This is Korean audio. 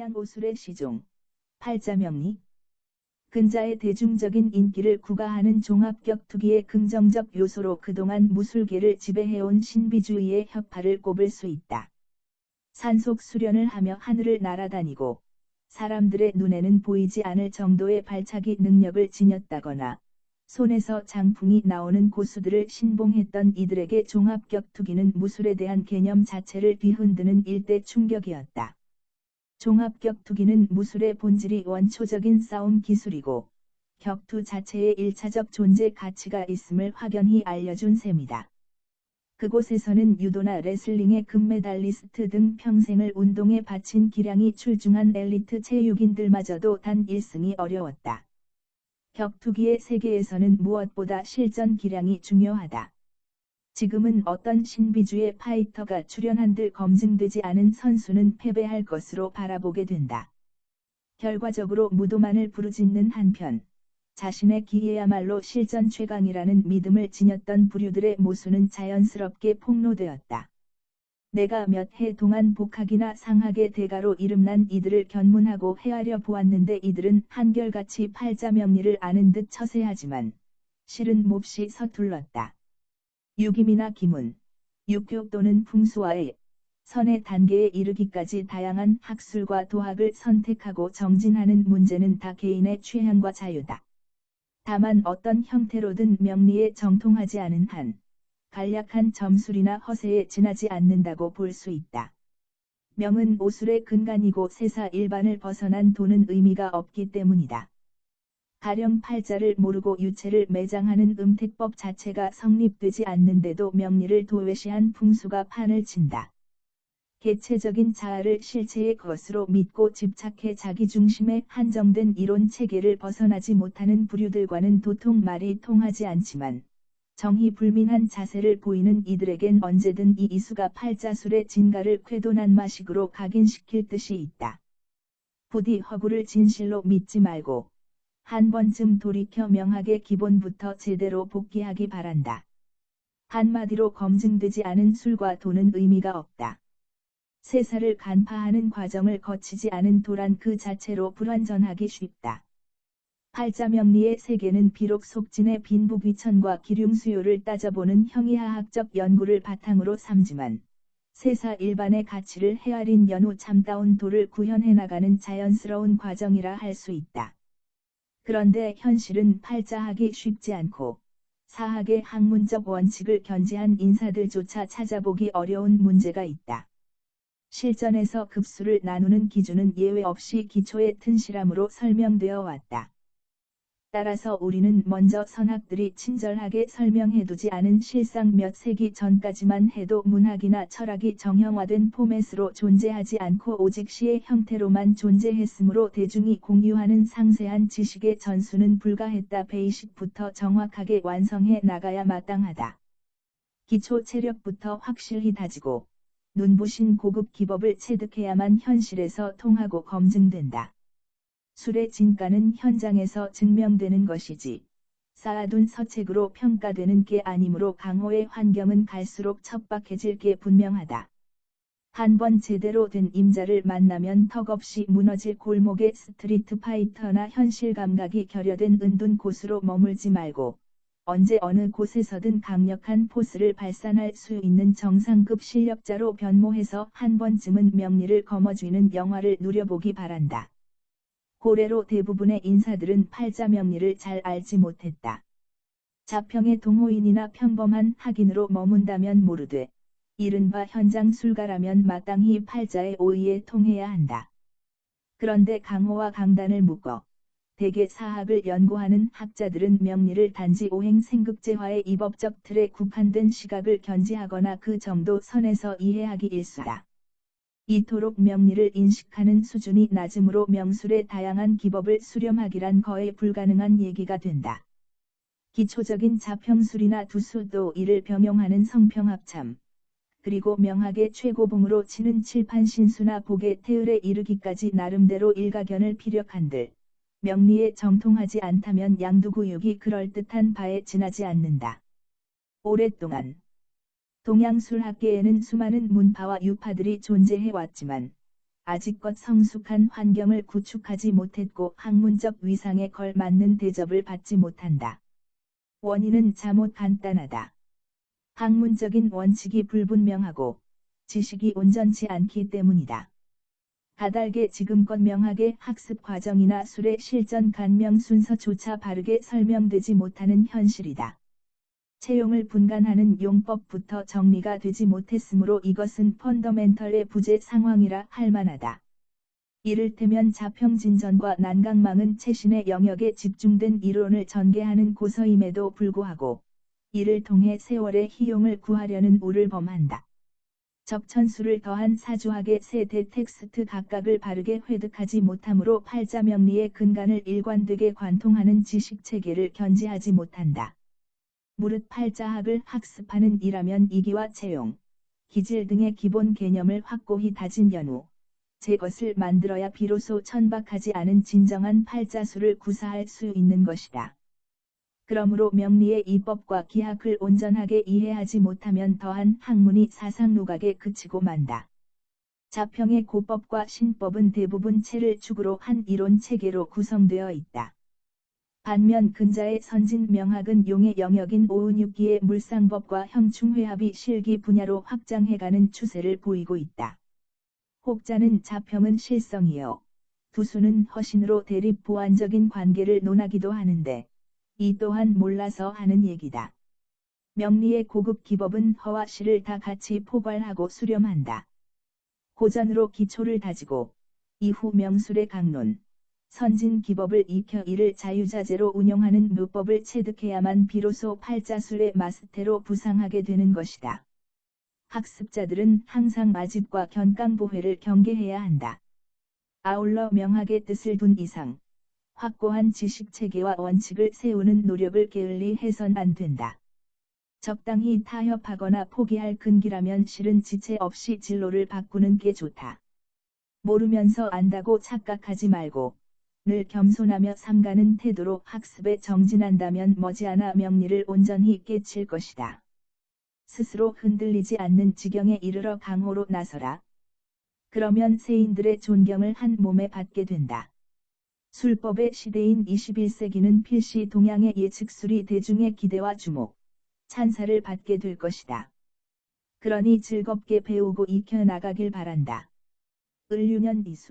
동양 오술의 시종, 팔자명리, 근자의 대중적인 인기를 구가하는 종합격투기의 긍정적 요소로 그동안 무술계를 지배해온 신비주의의 혁파를 꼽을 수 있다. 산속 수련을 하며 하늘을 날아다니고 사람들의 눈에는 보이지 않을 정도의 발차기 능력을 지녔다거나 손에서 장풍이 나오는 고수들을 신봉했던 이들에게 종합격투기는 무술에 대한 개념 자체를 뒤흔드는 일대 충격이었다. 종합격투기는 무술의 본질이 원초적인 싸움 기술이고 격투 자체의 일차적 존재 가치가 있음을 확연히 알려준 셈이다. 그곳에서는 유도나 레슬링의 금메달리스트 등 평생을 운동에 바친 기량이 출중한 엘리트 체육인들마저도 단 1승이 어려웠다. 격투기의 세계에서는 무엇보다 실전 기량이 중요하다. 지금은 어떤 신비주의 파이터가 출연한들 검증되지 않은 선수는 패배할 것으로 바라보게 된다. 결과적으로 무도만을 부르짖는 한편, 자신의 기회야말로 실전 최강이라는 믿음을 지녔던 부류들의 모수는 자연스럽게 폭로되었다. 내가 몇 해 동안 복학이나 상학의 대가로 이름난 이들을 견문하고 헤아려 보았는데 이들은 한결같이 팔자명리를 아는 듯 처세하지만 실은 몹시 서툴렀다. 유김이나 기문, 육교 또는 풍수와의 선의 단계에 이르기까지 다양한 학술과 도학을 선택하고 정진하는 문제는 다 개인의 취향과 자유다. 다만 어떤 형태로든 명리에 정통하지 않은 한, 간략한 점술이나 허세에 지나지 않는다고 볼 수 있다. 명은 오술의 근간이고 세사 일반을 벗어난 돈은 의미가 없기 때문이다. 가령 팔자를 모르고 유체를 매장하는 음택법 자체가 성립되지 않는데도 명리를 도외시한 풍수가 판을 친다. 개체적인 자아를 실체의 것으로 믿고 집착해 자기 중심에 한정된 이론 체계를 벗어나지 못하는 부류들과는 도통 말이 통하지 않지만 정의 불민한 자세를 보이는 이들에겐 언제든 이 이수가 팔자술의 진가를 쾌도난 마식으로 각인시킬 뜻이 있다. 부디 허구를 진실로 믿지 말고 한 번쯤 돌이켜 명하게 기본부터 제대로 복귀하기 바란다. 한마디로 검증되지 않은 술과 돈은 의미가 없다. 세사를 간파하는 과정을 거치지 않은 도란 그 자체로 불완전하기 쉽다. 팔자명리의 세계는 비록 속진의 빈부귀천과 기륭수요를 따져보는 형이하학적 연구를 바탕으로 삼지만 세사 일반의 가치를 헤아린 연후 참다운 도를 구현해 나가는 자연스러운 과정이라 할 수 있다. 그런데 현실은 팔자하기 쉽지 않고 사학의 학문적 원칙을 견지한 인사들조차 찾아보기 어려운 문제가 있다. 실전에서 급수를 나누는 기준은 예외 없이 기초의 튼실함으로 설명되어 왔다. 따라서 우리는 먼저 선학들이 친절하게 설명해두지 않은 실상 몇 세기 전까지만 해도 문학이나 철학이 정형화된 포맷으로 존재하지 않고 오직 시의 형태로만 존재했으므로 대중이 공유하는 상세한 지식의 전수는 불가했다 베이식부터 정확하게 완성해 나가야 마땅하다. 기초 체력부터 확실히 다지고 눈부신 고급 기법을 체득해야만 현실에서 통하고 검증된다. 술의 진가는 현장에서 증명되는 것이지 쌓아둔 서책으로 평가되는 게 아니므로 강호의 환경은 갈수록 척박해질 게 분명하다. 한 번 제대로 된 임자를 만나면 턱없이 무너질 골목의 street fighter나 현실 감각이 결여된 은둔 고수로 머물지 말고 언제 어느 곳에서든 강력한 포스를 발산할 수 있는 정상급 실력자로 변모해서 한 번쯤은 명리를 거머쥐는 영화를 누려보기 바란다. 고래로 대부분의 인사들은 팔자 명리를 잘 알지 못했다. 자평의 동호인이나 평범한 학인으로 머문다면 모르되 이른바 현장 술가라면 마땅히 팔자의 오의에 통해야 한다. 그런데 강호와 강단을 묶어 대개 사학을 연구하는 학자들은 명리를 단지 오행 생극제화의 이법적 틀에 국한된 시각을 견지하거나 그 정도 선에서 이해하기 일수다. 이토록 명리를 인식하는 수준이 낮으므로 명술의 다양한 기법을 수렴하기란 거의 불가능한 얘기가 된다. 기초적인 자평술이나 두수도 이를 병용하는 성평합참, 그리고 명학의 최고봉으로 치는 칠판신수나 복의 태을에 이르기까지 나름대로 일가견을 피력한들, 명리에 정통하지 않다면 양두구육이 그럴듯한 바에 지나지 않는다. 오랫동안 동양술학계에는 수많은 문파와 유파들이 존재해 왔지만 아직껏 성숙한 환경을 구축하지 못했고 학문적 위상에 걸맞는 대접을 받지 못한다. 원인은 잠옷 간단하다. 학문적인 원칙이 불분명하고 지식이 온전치 않기 때문이다. 다달게 지금껏 명하게 학습 과정이나 술의 실전 간명 순서조차 바르게 설명되지 못하는 현실이다. 채용을 분간하는 용법부터 정리가 되지 못했으므로 이것은 펀더멘털의 부재 상황이라 할 만하다. 이를테면 자평진전과 난강망은 최신의 영역에 집중된 이론을 전개하는 고서임에도 불구하고 이를 통해 세월의 희용을 구하려는 우를 범한다. 적천수를 더한 사주학의 세대 텍스트 각각을 바르게 회득하지 못하므로 팔자명리의 근간을 일관되게 관통하는 지식체계를 견지하지 못한다. 무릇 팔자학을 학습하는 이라면 이기와 채용, 기질 등의 기본 개념을 확고히 다진 연후, 제 것을 만들어야 비로소 천박하지 않은 진정한 팔자수를 구사할 수 있는 것이다. 그러므로 명리의 이법과 기학을 온전하게 이해하지 못하면 더한 학문이 사상 누각에 그치고 만다. 자평의 고법과 신법은 대부분 체를 축으로 한 이론 체계로 구성되어 있다. 반면 근자의 선진 명학은 용의 영역인 오은육기의 물상법과 형충회합이 실기 분야로 확장해가는 추세를 보이고 있다. 혹자는 자평은 실성이요. 두수는 허신으로 대립 보완적인 관계를 논하기도 하는데 이 또한 몰라서 하는 얘기다. 명리의 고급 기법은 허와 실을 다 같이 포괄하고 수렴한다. 고전으로 기초를 다지고 이후 명술의 강론, 선진 기법을 익혀 이를 자유자재로 운용하는 누법을 체득해야만 비로소 팔자술의 마스테로 부상하게 되는 것이다. 학습자들은 항상 마집과 견강보회를 경계해야 한다. 아울러 명학의 뜻을 둔 이상, 확고한 지식체계와 원칙을 세우는 노력을 게을리 해선 안 된다. 적당히 타협하거나 포기할 근기라면 실은 지체 없이 진로를 바꾸는 게 좋다. 모르면서 안다고 착각하지 말고 늘 겸손하며 삼가는 태도로 학습에 정진한다면 머지않아 명리를 온전히 깨칠 것이다. 스스로 흔들리지 않는 지경에 이르러 강호로 나서라. 그러면 세인들의 존경을 한 몸에 받게 된다. 술법의 시대인 21세기는 필시 동양의 예측술이 대중의 기대와 주목, 찬사를 받게 될 것이다. 그러니 즐겁게 배우고 익혀 나가길 바란다. 을유년 이수